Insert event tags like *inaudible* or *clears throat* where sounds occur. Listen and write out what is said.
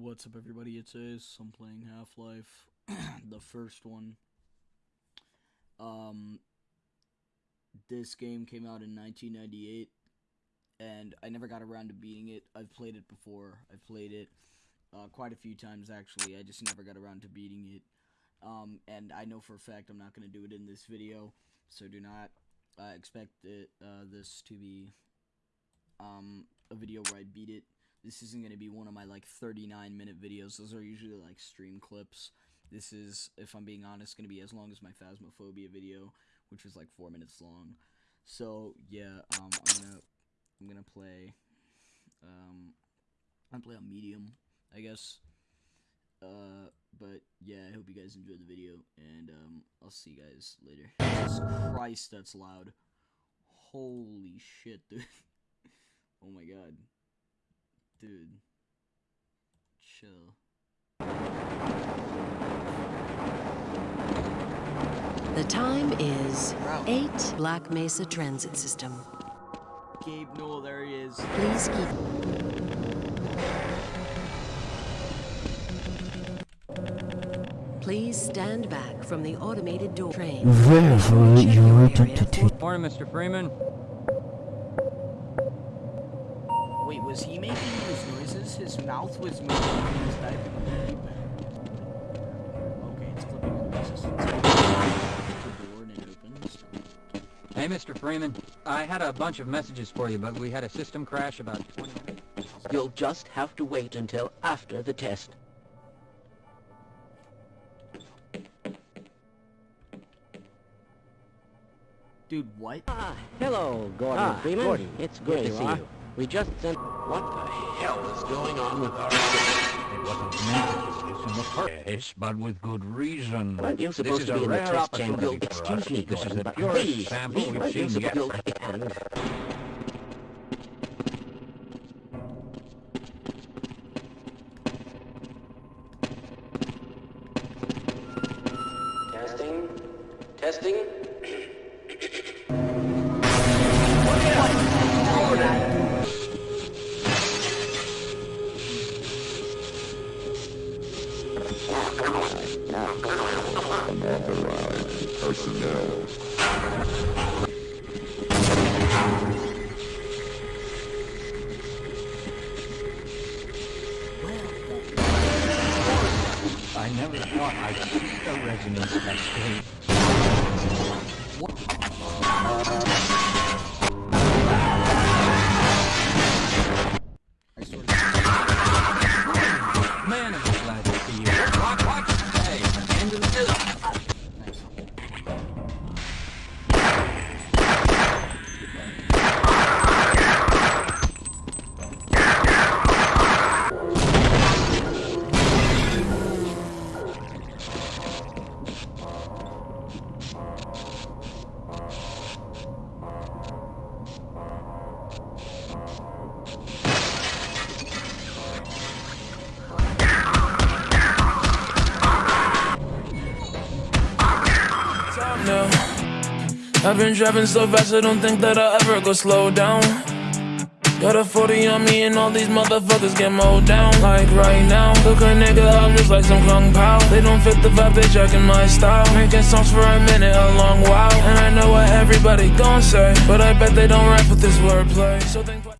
What's up, everybody? It's Ace. I'm playing Half Life, *clears throat* the first one. Um, this game came out in 1998, and I never got around to beating it. I've played it before. I've played it uh, quite a few times, actually. I just never got around to beating it. Um, and I know for a fact I'm not going to do it in this video, so do not uh, expect it, uh, this to be um, a video where I beat it. This isn't going to be one of my like 39 minute videos. Those are usually like stream clips. This is, if I'm being honest, going to be as long as my Phasmophobia video, which was like 4 minutes long. So, yeah, um, I'm to I'm to play um I'm play on medium, I guess. Uh but yeah, I hope you guys enjoyed the video and um I'll see you guys later. Jesus Christ, that's loud. Holy shit, dude. *laughs* oh my god. Dude. Chill. The time is Bro. 8 Black Mesa Transit System. Gabe Newell, there he is. Please keep... Please stand back from the automated door train. Verify Check your area identity. for- Morning, Mr. Freeman. Wait, was he making those noises? His mouth was moving when he was typing on the keypad. Okay, it's clipping on the resistance. The door and it opens. Hey, Mr. Freeman. I had a bunch of messages for you, but we had a system crash about 20 minutes. You'll just have to wait until after the test. Dude, what? Ah, hello, Gordon Ah, Freeman. Gordon. It's Here good to see are. you. We just sent... What the hell is going on with our... It wasn't meant to be this in the first place, but with good reason. Aren't you supposed to be in the test chamber? opportunity for Excuse me, This is the purest please, sample please, we've aren't you seen yet. supposed to- And... Testing. I never thought I'd see a resonance that great. No. I've been driving so fast, I don't think that I'll ever go slow down. Got a 40 on me, and all these motherfuckers get mowed down. Like right now, look a nigga up just like some kung pao. They don't fit the vibe, they jacking my style. Making songs for a minute, a long while. And I know what everybody gon' say, but I bet they don't rap with this wordplay. So think.